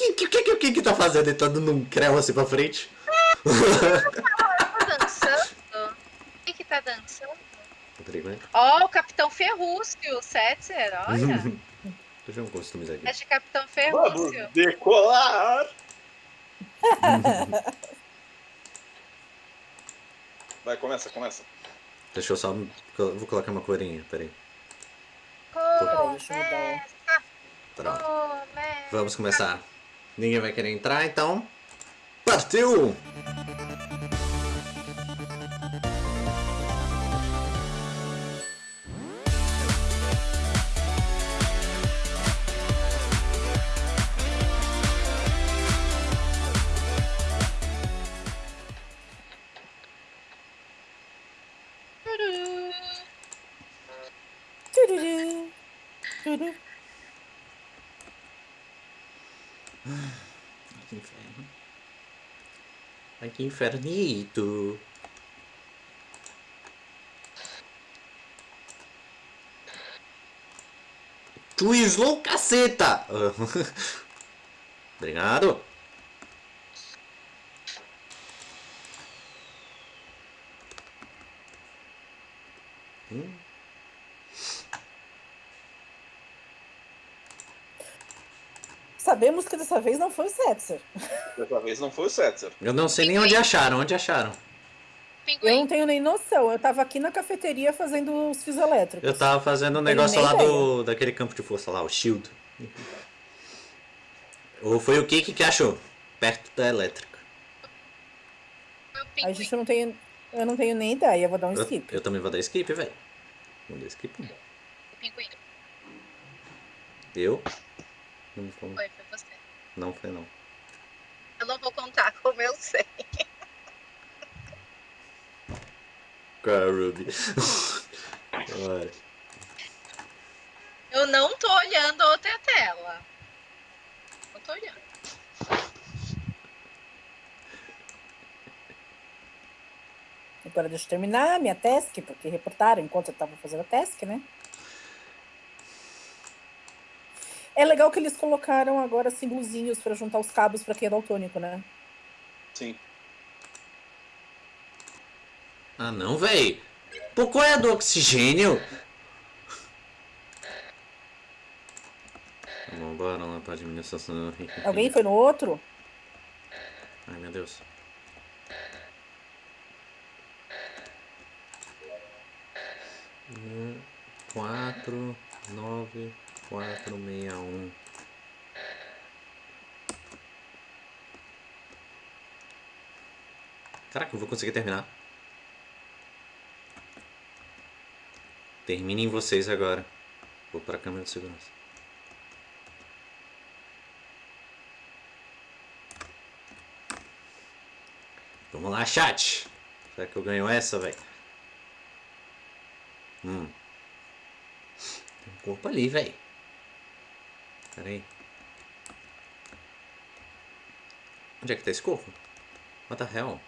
que, que, que, que, que tá fazendo? Ele tá dando um creu assim pra frente? Tá dançando? O que que tá dançando? Rodrigo, né? Ó, o Capitão Ferrúcio, o Setzer, olha. Deixa eu customizar aqui. Este Capitão Vamos Ferrúcio. decolar! Vai, começa, começa. Deixa eu só. Vou colocar uma corinha, peraí. Começa, Pronto. começa. Vamos começar. Ninguém vai querer entrar, então. Partiu! Ai, que infernito. Twizzlou, caceta! Obrigado. Hum, Sabemos que dessa vez não foi o Setzer. Dessa vez não foi o Setzer. Eu não sei nem onde acharam. Onde acharam? Eu não tenho nem noção. Eu tava aqui na cafeteria fazendo os fios elétricos. Eu tava fazendo um negócio lá ideia. do, daquele campo de força lá, o Shield. Ou foi o Kiki que achou? Perto da elétrica. A gente não tem. Eu não tenho nem ideia, vou dar um Eu, skip. eu também vou dar skip, velho. Vou dar skip. Pinguim. Eu? Não foi, Foi, foi você. não foi não. Eu não vou contar como eu sei. Cara, Ruby. Eu não tô olhando a outra tela. Não tô olhando. Agora deixa eu terminar a minha task, porque reportaram enquanto eu tava fazendo a task, né? É legal que eles colocaram agora símbolozinhos pra juntar os cabos pra quem é daltônico, né? Sim. Ah não, véi. Pô, qual é a do oxigênio? Vamos bora lá pra administração. Alguém foi no outro? Ai meu Deus. Um, quatro, nove, quatro, meia, um. Caraca, eu vou conseguir terminar. Terminem vocês agora. Vou para a câmera de segurança. Vamos lá, chat. Será que eu ganho essa, velho? Hum. Tem um corpo ali, velho. Pera aí. Onde é que tá esse corpo? What the hell?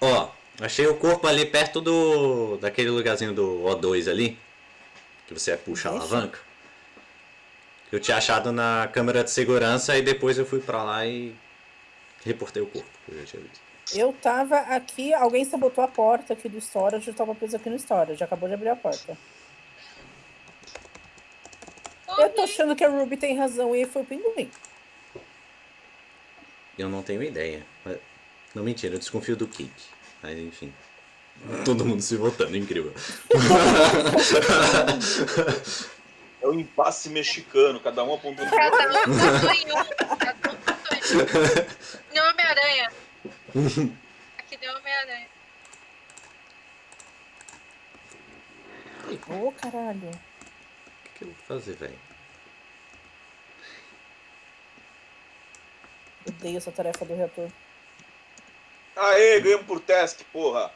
Ó, achei o corpo ali perto do. daquele lugarzinho do O2 ali. Que você puxa a alavanca. Que eu tinha achado na câmera de segurança e depois eu fui pra lá e reportei o corpo, que eu já tinha visto. Eu tava aqui, alguém sabotou a porta aqui do storage, eu tava preso aqui no storage, acabou de abrir a porta. Eu tô achando que a Ruby tem razão e foi o pinguim. Eu não tenho ideia. Não, mentira, eu desconfio do Kik. Mas enfim. Todo mundo se votando, incrível. É o impasse mexicano, cada um apontando Cada um votou em um. Cada um votou em um. Deu Homem-Aranha. Aqui deu Homem-Aranha. Ô, caralho. O que, que eu vou fazer, velho? Odeio essa tarefa do reator. Aê, ganhamos por task, porra.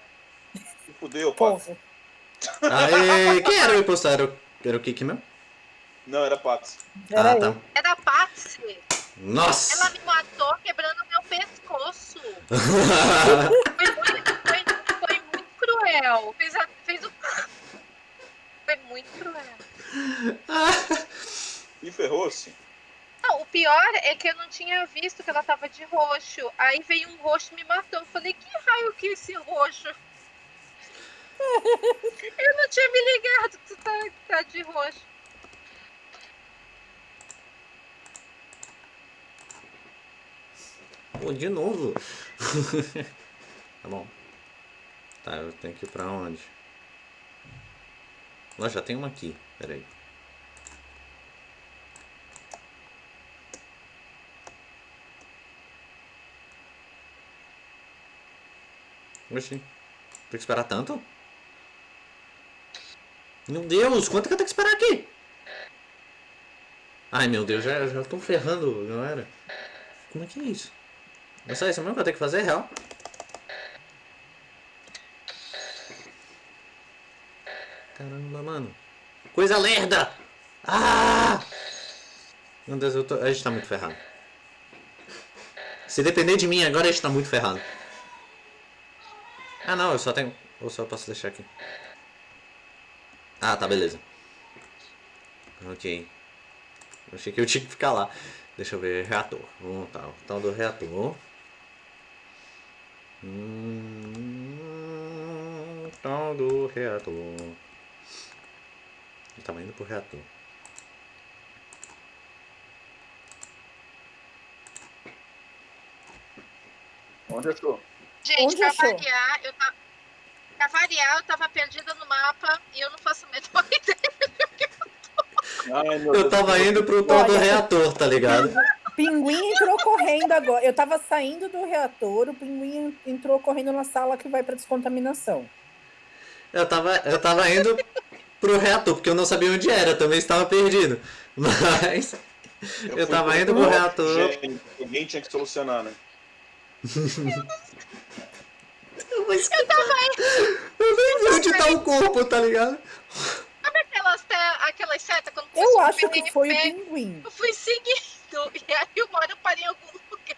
Se fudeu, pô. Porra. Aê, quem era o impostor? Era o, era o Kik mesmo? Não, era. Era ah, tá. É da Patsy. Ela Nossa! me matou quebrando pescoço. Foi muito, foi, foi muito cruel. Fez, a- fez o foi muito cruel. E ferrou-se. Não, o pior é que eu não tinha visto que ela tava de roxo. Aí veio um roxo e me matou. Eu falei, que raio que é esse roxo? eu não tinha me ligado que tu tá, tá de roxo. Pô, de novo. tá bom. Tá, eu tenho que ir pra onde? Lá já tem uma aqui. Pera aí. Oxi. Tem que esperar tanto? Meu Deus, quanto que eu tenho que esperar aqui? Ai meu Deus, já, já tô ferrando, galera. Como é que é isso? É só isso mesmo que eu tenho que fazer, real? Caramba, mano. Coisa lerda! Ah! Meu Deus, eu tô... a gente tá muito ferrado. Se depender de mim agora, a gente tá muito ferrado. Ah não, eu só tenho... Ou só posso deixar aqui. Ah, tá, beleza. Ok. Eu achei que eu tinha que ficar lá. Deixa eu ver, reator. Vamos tá, o tal do reator. Hum, tal do reator. Ele tava indo pro reator. Onde achou? Gente, Onde pra variar, eu tava. Pra variar, eu tava perdida no mapa e eu não faço a menor ideia. Ai, meu Eu tava indo pro tal do reator, tá ligado? Pinguim entrou correndo agora. Eu tava saindo do reator, o pinguim entrou correndo na sala que vai pra descontaminação. Eu tava, eu tava indo pro reator, porque eu não sabia onde era, também estava perdido. Mas eu fui tava pro- indo pro reator. Gente, alguém tinha que solucionar, né? Eu tava Eu nem vi onde tá o corpo, tá ligado? Sabe aquelas, aquelas setas quando Eu acho que foi o pinguim. Eu fui seguindo. E aí uma hora eu parei em algum lugar.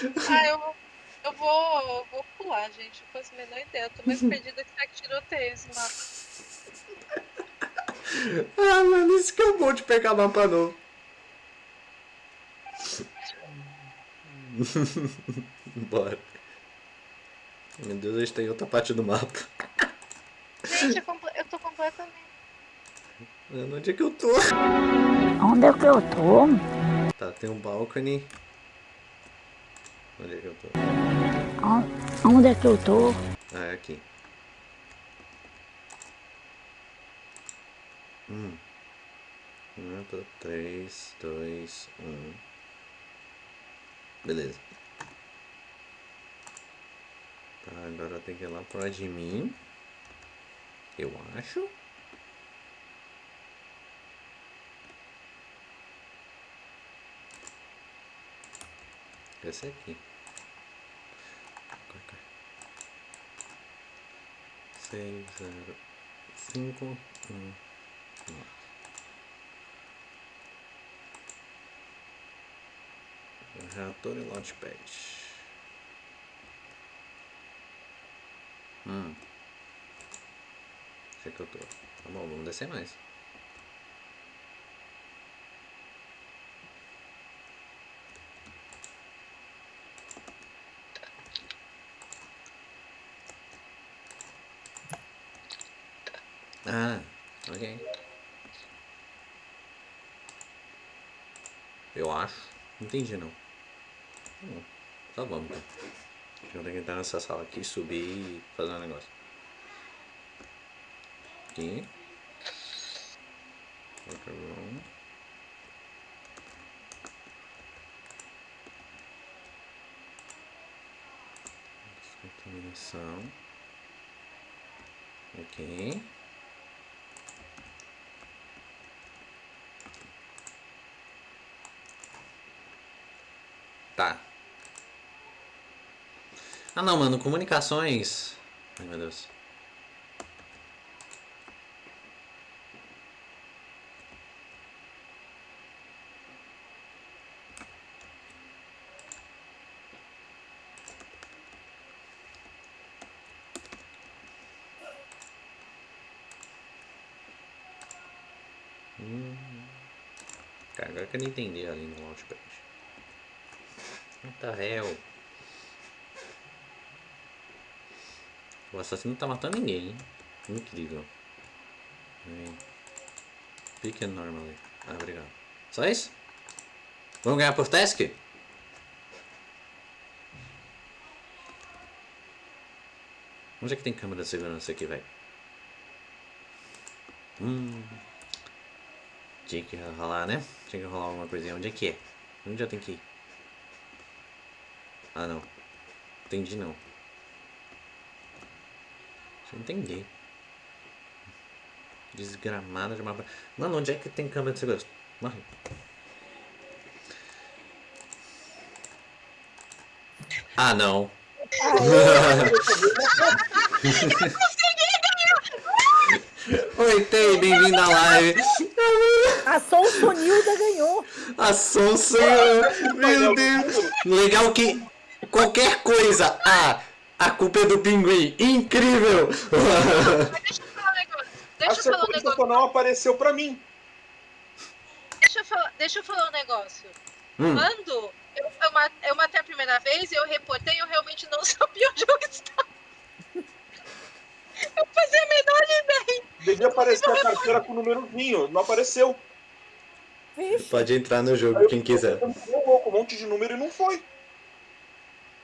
Ah, eu, eu vou, eu vou pular, gente. Não faço a menor ideia. Eu tô mais perdida que saque tiroteio esse mapa. Ah, mano, isso que é bom de pegar mapa novo. Bora. Meu Deus, a gente tem outra parte do mapa. Gente, eu, eu tô completamente. Onde é que eu tô? Onde é que eu tô? Tá, tem um balcony. Onde é que eu tô? On- Onde é que eu tô? Ah, é aqui. Hum. Um, dois, três, dois, um. Beleza. Tá, agora tenho que ir lá pro admin. Eu acho. Esse aqui. Seis, zero, cinco, um, nove. Reator e launchpad. Hum. Onde é que eu tô? Tá bom, vamos descer mais. Ah, ok. Eu acho. Não entendi não. Bom. Tá bom então. Eu tenho que entrar nessa sala aqui, subir e fazer um negócio. Aqui. Outra room. Descontaminação. Ok. Ah não, mano, comunicações. Ai meu Deus. Hum. Cara, agora eu quero entender ali no launchpad. Tá réu. O assassino não tá matando ninguém, hein? Incrível. Pick and normally. Ah, obrigado. Só isso? Vamos ganhar por task? Onde é que tem câmera de segurança aqui, velho? Hum. Tinha que rolar, né? Tinha que rolar alguma coisinha. Onde é que é? Onde eu tenho que ir? Ah, não. Entendi, não. Entender. Desgramada de mapa. Mano, onde é que tem câmera de segurança? Morre. Ah, não. Oi, Tei, bem-vindo à live. A Sonsonilda ganhou. A Sonsa, meu Deus. Legal que qualquer coisa, ah, a culpa é do pinguim. Incrível. Mas deixa eu falar um negócio. A Deixa eu falar um negócio. não apareceu pra mim. Deixa eu falar, deixa eu falar um negócio. Hum. Quando eu, eu, ma- eu matei a primeira vez, eu reportei, eu realmente não sabia onde eu estava. Eu fazia a menor ideia. Devia aparecer a carteira com o númerozinho. Não apareceu. Pode entrar no jogo quem quiser. um monte de número e não foi.